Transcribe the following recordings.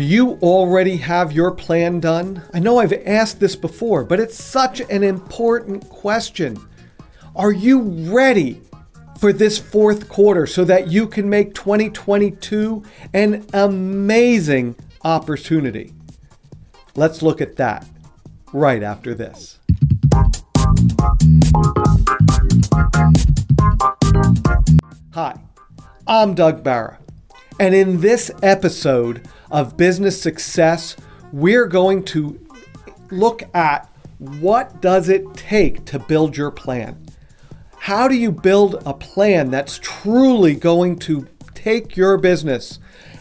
Do you already have your plan done? I know I've asked this before, but it's such an important question. Are you ready for this fourth quarter so that you can make 2022 an amazing opportunity? Let's look at that right after this. Hi, I'm Doug Barra, and in this episode of Business Success, we're going to look at what does it take to build your plan? How do you build a plan that's truly going to take your business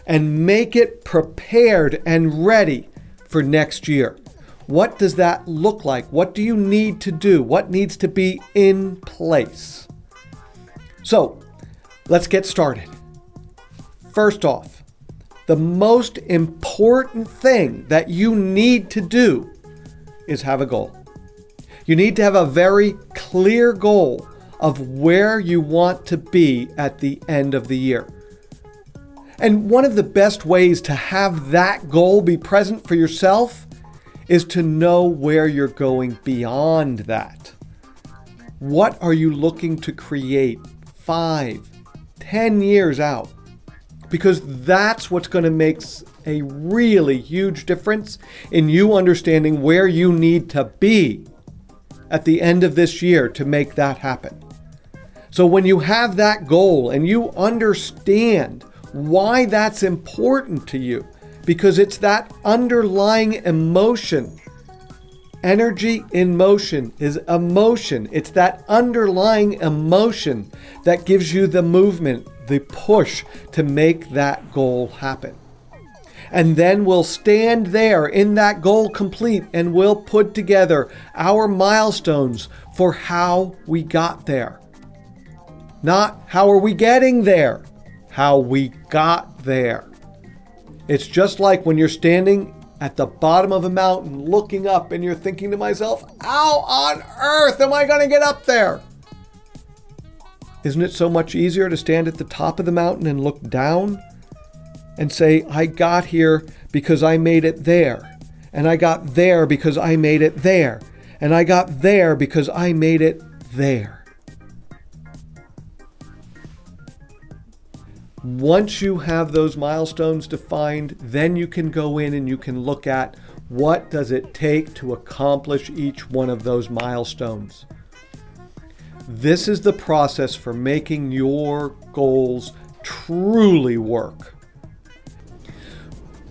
and make it prepared and ready for next year? What does that look like? What do you need to do? What needs to be in place? So let's get started. First off, the most important thing that you need to do is have a goal. You need to have a very clear goal of where you want to be at the end of the year. And one of the best ways to have that goal be present for yourself is to know where you're going beyond that. What are you looking to create five, ten years out? Because that's what's going to make a really huge difference in you understanding where you need to be at the end of this year to make that happen. So when you have that goal and you understand why that's important to you, because it's that underlying emotion. Energy in motion is emotion. It's that underlying emotion that gives you the movement, the push to make that goal happen. And then we'll stand there in that goal complete and we'll put together our milestones for how we got there. Not how are we getting there, how we got there. It's just like when you're standing at the bottom of a mountain looking up and you're thinking to myself, how on earth am I going to get up there? Isn't it so much easier to stand at the top of the mountain and look down and say, I got here because I made it there. And I got there because I made it there. And I got there because I made it there. Once you have those milestones defined, then you can go in and you can look at what does it take to accomplish each one of those milestones. This is the process for making your goals truly work.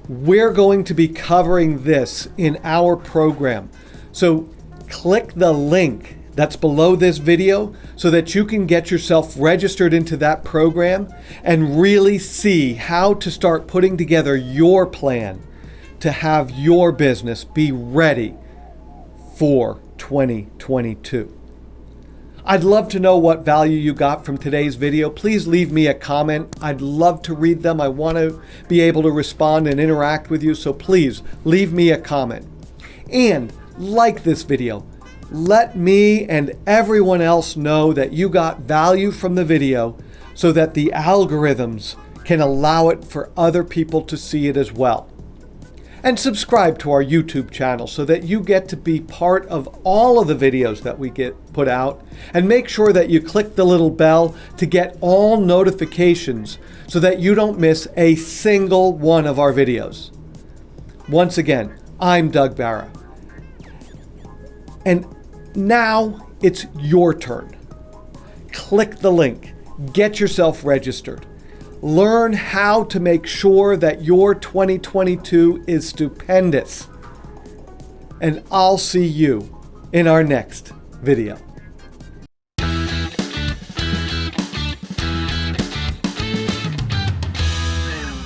We're going to be covering this in our program. So click the link that's below this video so that you can get yourself registered into that program and really see how to start putting together your plan to have your business be ready for 2022. I'd love to know what value you got from today's video. Please leave me a comment. I'd love to read them. I want to be able to respond and interact with you, so please leave me a comment. And like this video let me and everyone else know that you got value from the video so that the algorithms can allow it for other people to see it as well. And subscribe to our YouTube channel so that you get to be part of all of the videos that we get put out. And make sure that you click the little bell to get all notifications so that you don't miss a single one of our videos. Once again, I'm Doug Barra. And now it's your turn. Click the link, get yourself registered. Learn how to make sure that your 2022 is stupendous. And I'll see you in our next video.